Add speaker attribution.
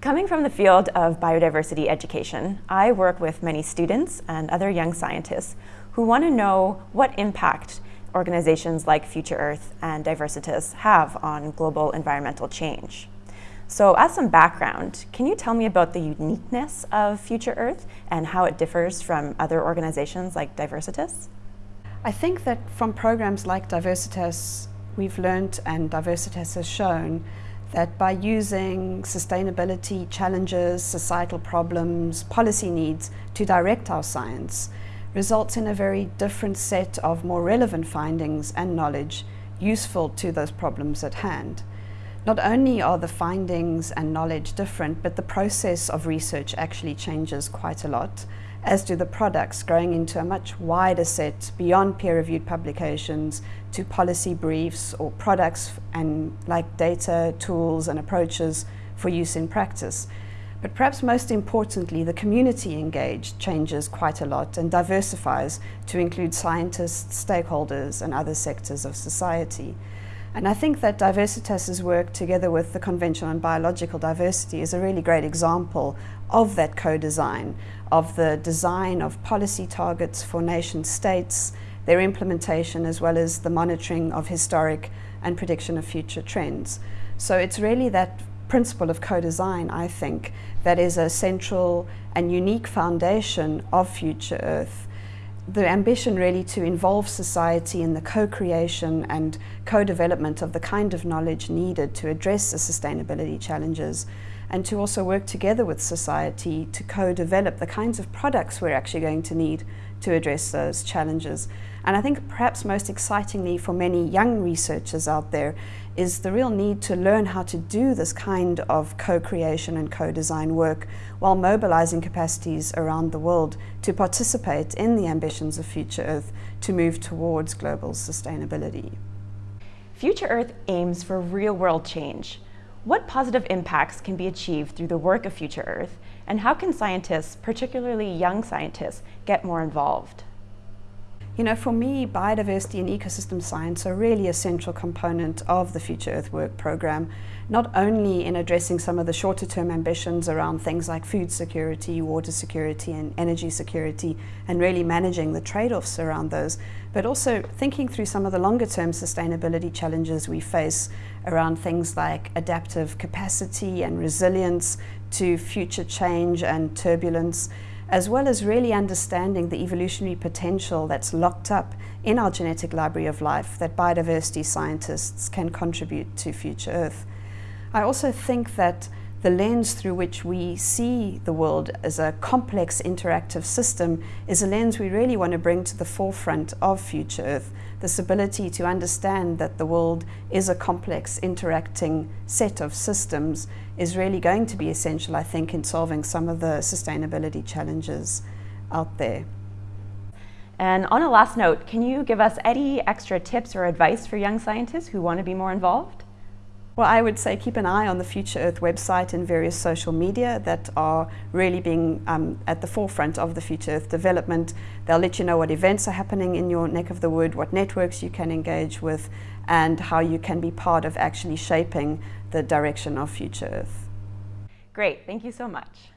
Speaker 1: Coming from the field of biodiversity education, I work with many students and other young scientists who want to know what impact organizations like Future Earth and Diversitas have on global environmental change. So as some background, can you tell me about the uniqueness of Future Earth and how it differs from other organizations like Diversitas?
Speaker 2: I think that from programs like Diversitas, we've learned and Diversitas has shown that by using sustainability challenges, societal problems, policy needs to direct our science results in a very different set of more relevant findings and knowledge useful to those problems at hand. Not only are the findings and knowledge different, but the process of research actually changes quite a lot as do the products, growing into a much wider set beyond peer-reviewed publications to policy briefs or products and like data, tools and approaches for use in practice. But perhaps most importantly, the community engaged changes quite a lot and diversifies to include scientists, stakeholders and other sectors of society. And I think that Diversitas's work together with the Convention on Biological Diversity is a really great example of that co-design, of the design of policy targets for nation states, their implementation as well as the monitoring of historic and prediction of future trends. So it's really that principle of co-design, I think, that is a central and unique foundation of Future Earth the ambition really to involve society in the co-creation and co-development of the kind of knowledge needed to address the sustainability challenges and to also work together with society to co-develop the kinds of products we're actually going to need to address those challenges. And I think perhaps most excitingly for many young researchers out there is the real need to learn how to do this kind of co-creation and co-design work while mobilizing capacities around the world to participate in the ambitions of Future Earth to move towards global sustainability.
Speaker 1: Future Earth aims for real-world change. What positive impacts can be achieved through the work of Future Earth, and how can scientists, particularly young scientists, get more involved?
Speaker 2: You know, for me, biodiversity and ecosystem science are really a central component of the Future Earth Work program, not only in addressing some of the shorter term ambitions around things like food security, water security and energy security, and really managing the trade-offs around those, but also thinking through some of the longer term sustainability challenges we face around things like adaptive capacity and resilience to future change and turbulence, as well as really understanding the evolutionary potential that's locked up in our genetic library of life that biodiversity scientists can contribute to future Earth. I also think that the lens through which we see the world as a complex interactive system is a lens we really want to bring to the forefront of Future Earth. This ability to understand that the world is a complex interacting set of systems is really going to be essential, I think, in solving some of the sustainability challenges out there.
Speaker 1: And on a last note, can you give us any extra tips or advice for young scientists who want to be more involved?
Speaker 2: Well, I would say keep an eye on the Future Earth website and various social media that are really being um, at the forefront of the Future Earth development. They'll let you know what events are happening in your neck of the wood, what networks you can engage with, and how you can be part of actually shaping the direction of Future Earth.
Speaker 1: Great, thank you so much.